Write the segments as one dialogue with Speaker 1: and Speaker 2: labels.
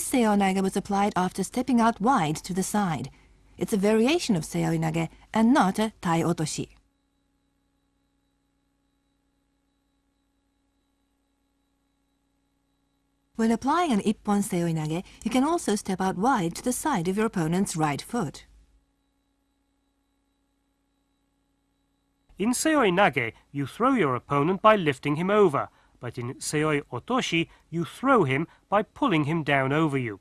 Speaker 1: This seoi was applied after stepping out wide to the side. It's a variation of seoi and not a tai otoshi. When applying an ippon seoi you can also step out wide to the side of your opponent's right foot.
Speaker 2: In seoi nage, you throw your opponent by lifting him over, but in seoi otoshi, you throw him by pulling him down over you.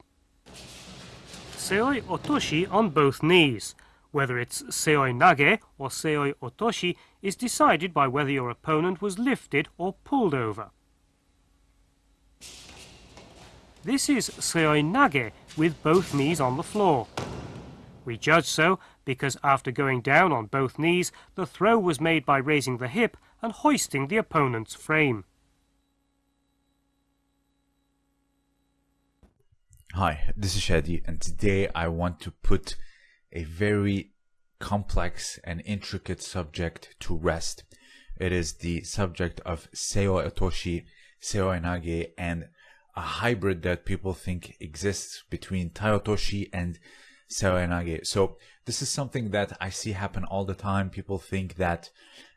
Speaker 2: Seoi otoshi on both knees. Whether it's seoi nage or seoi otoshi is decided by whether your opponent was lifted or pulled over. This is seoi nage with both knees on the floor. We judge so because after going down on both knees, the throw was made by raising the hip and hoisting the opponent's frame.
Speaker 3: Hi, this is Shadi, and today I want to put a very complex and intricate subject to rest. It is the subject of Seo Otoshi, Seoinage, and a hybrid that people think exists between Tai Otoshi and Seoinage. So this is something that I see happen all the time. People think that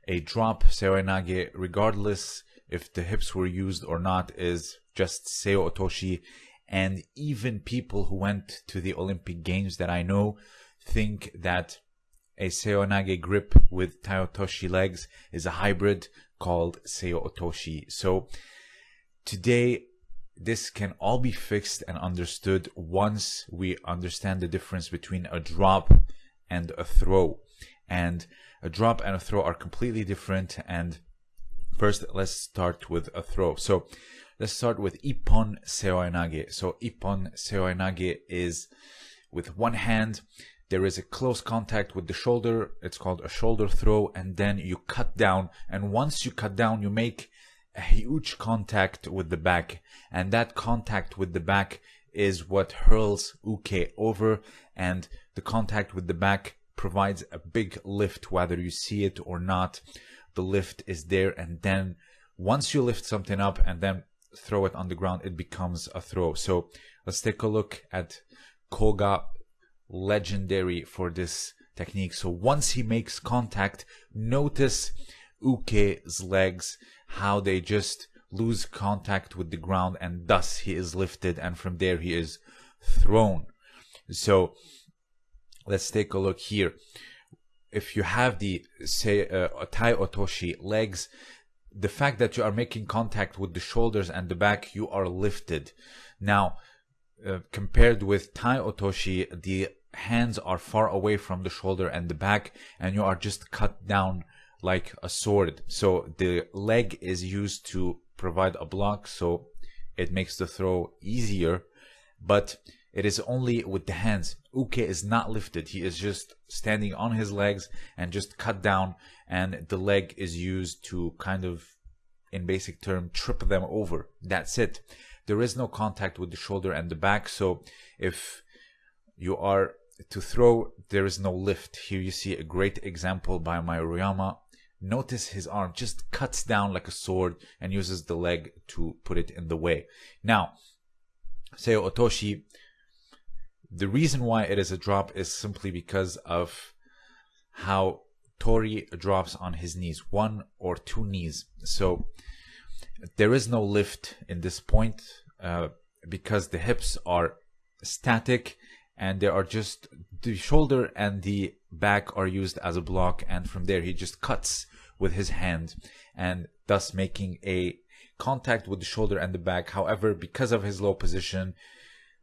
Speaker 3: a drop Seoinage, regardless if the hips were used or not, is just Seo Otoshi. And even people who went to the Olympic Games that I know think that a Seoinage grip with Tai Otoshi legs is a hybrid called Seo Otoshi. So today this can all be fixed and understood once we understand the difference between a drop and a throw. And a drop and a throw are completely different. And first, let's start with a throw. So let's start with Ippon Seoinage. So Ippon Seoinage is with one hand, there is a close contact with the shoulder. It's called a shoulder throw. And then you cut down. And once you cut down, you make a huge contact with the back and that contact with the back is what hurls uke over and the contact with the back provides a big lift whether you see it or not the lift is there and then once you lift something up and then throw it on the ground it becomes a throw so let's take a look at koga legendary for this technique so once he makes contact notice uke's legs how they just lose contact with the ground and thus he is lifted and from there he is thrown. So let's take a look here. If you have the say uh, Tai Otoshi legs, the fact that you are making contact with the shoulders and the back, you are lifted. Now, uh, compared with Tai Otoshi, the hands are far away from the shoulder and the back, and you are just cut down like a sword. So the leg is used to provide a block, so it makes the throw easier, but it is only with the hands. Uke is not lifted. He is just standing on his legs and just cut down, and the leg is used to kind of, in basic term, trip them over. That's it. There is no contact with the shoulder and the back, so if you are to throw, there is no lift. Here you see a great example by Mayoriyama Notice his arm just cuts down like a sword and uses the leg to put it in the way. Now, Seo Otoshi, the reason why it is a drop is simply because of how Tori drops on his knees, one or two knees. So there is no lift in this point uh, because the hips are static and they are just the shoulder and the back are used as a block and from there he just cuts with his hand and thus making a contact with the shoulder and the back. However, because of his low position,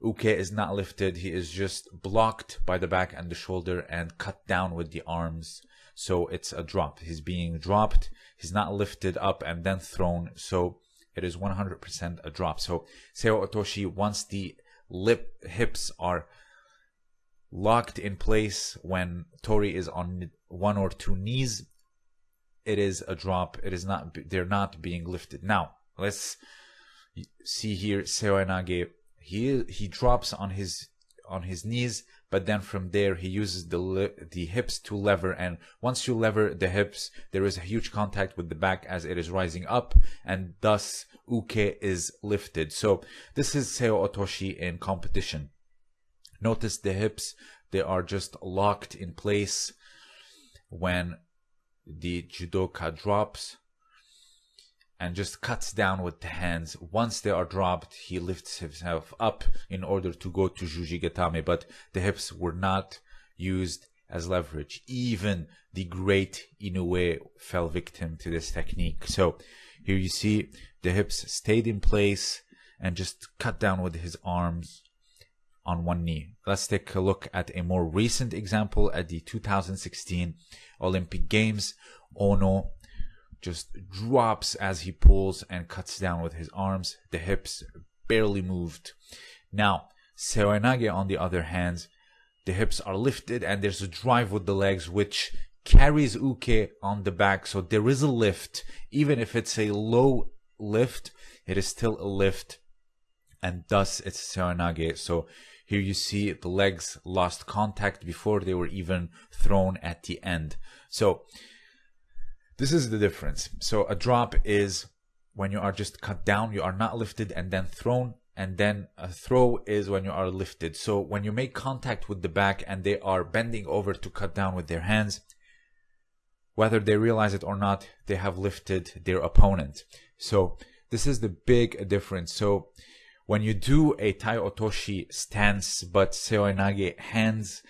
Speaker 3: Uke is not lifted. He is just blocked by the back and the shoulder and cut down with the arms. So it's a drop. He's being dropped. He's not lifted up and then thrown. So it is 100% a drop. So Seo Otoshi, once the lip hips are locked in place when Tori is on one or two knees, it is a drop. It is not. They're not being lifted. Now let's see here. Seoinage. He he drops on his on his knees, but then from there he uses the the hips to lever and once you lever the hips there is a huge contact with the back as it is rising up and thus uke is lifted. So this is seo otoshi in competition. Notice the hips they are just locked in place when the judoka drops and just cuts down with the hands. Once they are dropped, he lifts himself up in order to go to Jujigatame, but the hips were not used as leverage. Even the great Inoue fell victim to this technique. So here you see the hips stayed in place and just cut down with his arms on one knee. Let's take a look at a more recent example at the 2016 Olympic Games. Ono just drops as he pulls and cuts down with his arms. The hips barely moved. Now, Seoinage, on the other hand, the hips are lifted and there's a drive with the legs which carries uke on the back. So there is a lift. Even if it's a low lift, it is still a lift. And thus it's Seoinage. So here you see the legs lost contact before they were even thrown at the end. So this is the difference. So a drop is when you are just cut down, you are not lifted and then thrown. And then a throw is when you are lifted. So when you make contact with the back and they are bending over to cut down with their hands, whether they realize it or not, they have lifted their opponent. So this is the big difference. So when you do a Tai Otoshi stance, but Seoinage hands,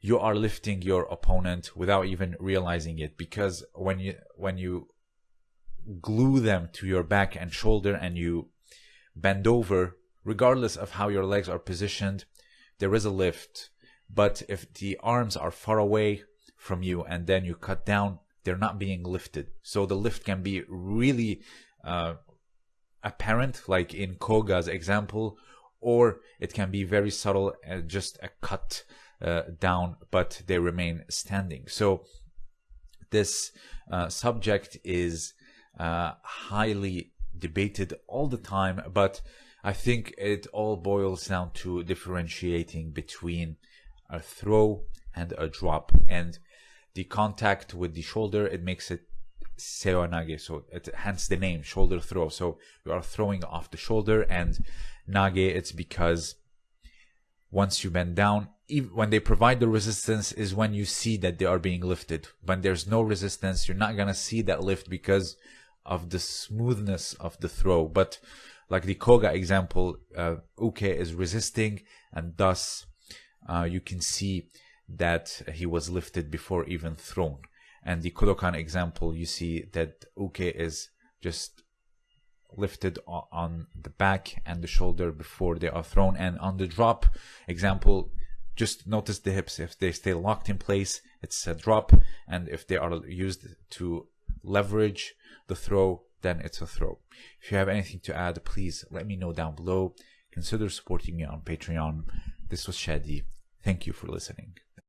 Speaker 3: you are lifting your opponent without even realizing it because when you when you glue them to your back and shoulder and you bend over regardless of how your legs are positioned there is a lift. But if the arms are far away from you and then you cut down they're not being lifted. So the lift can be really uh, apparent like in koga's example or it can be very subtle and just a cut uh, down, but they remain standing. So this uh, subject is uh, highly debated all the time, but I think it all boils down to differentiating between a throw and a drop. And the contact with the shoulder, it makes it Seoinage, so it hence the name shoulder throw. So you are throwing off the shoulder, and nage, it's because once you bend down, when they provide the resistance is when you see that they are being lifted. When there's no resistance, you're not gonna see that lift because of the smoothness of the throw. But like the Koga example, uh, Uke is resisting, and thus uh, you can see that he was lifted before even thrown. And the Kodokan example, you see that Uke is just lifted on the back and the shoulder before they are thrown. And on the drop example, just notice the hips. If they stay locked in place, it's a drop. And if they are used to leverage the throw, then it's a throw. If you have anything to add, please let me know down below. Consider supporting me on Patreon. This was Shadi. Thank you for listening.